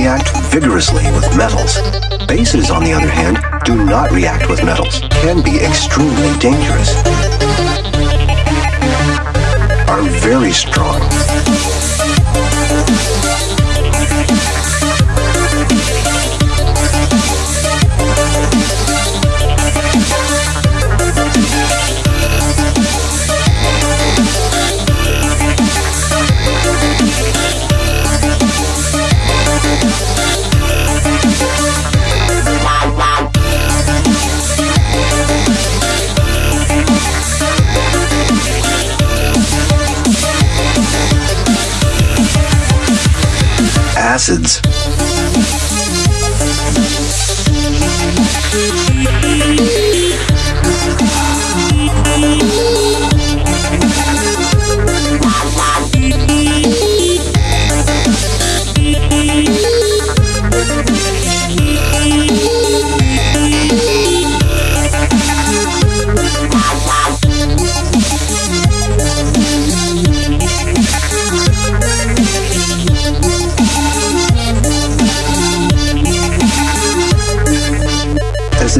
react vigorously with metals. Bases, on the other hand, do not react with metals, can be extremely dangerous, are very strong, acids.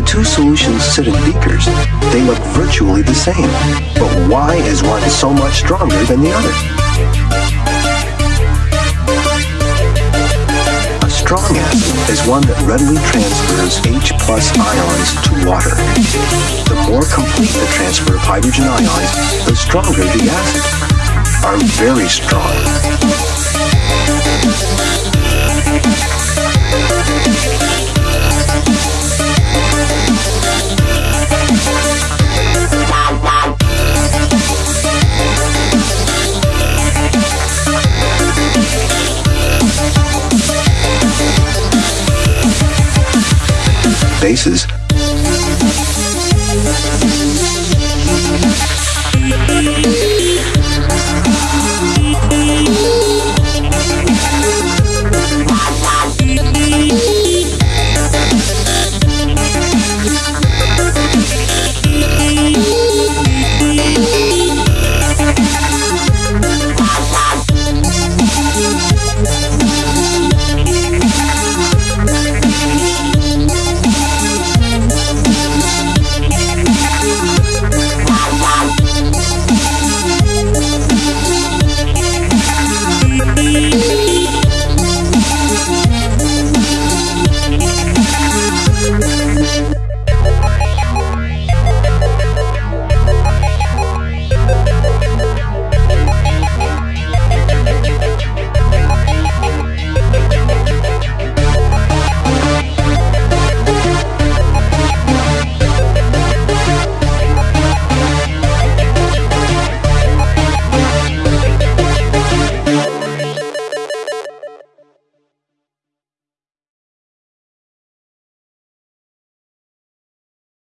The two solutions sit in beakers, they look virtually the same. But why is one so much stronger than the other? A strong acid is one that readily transfers H plus ions to water. The more complete the transfer of hydrogen ions, the stronger the acid. Are very strong. faces.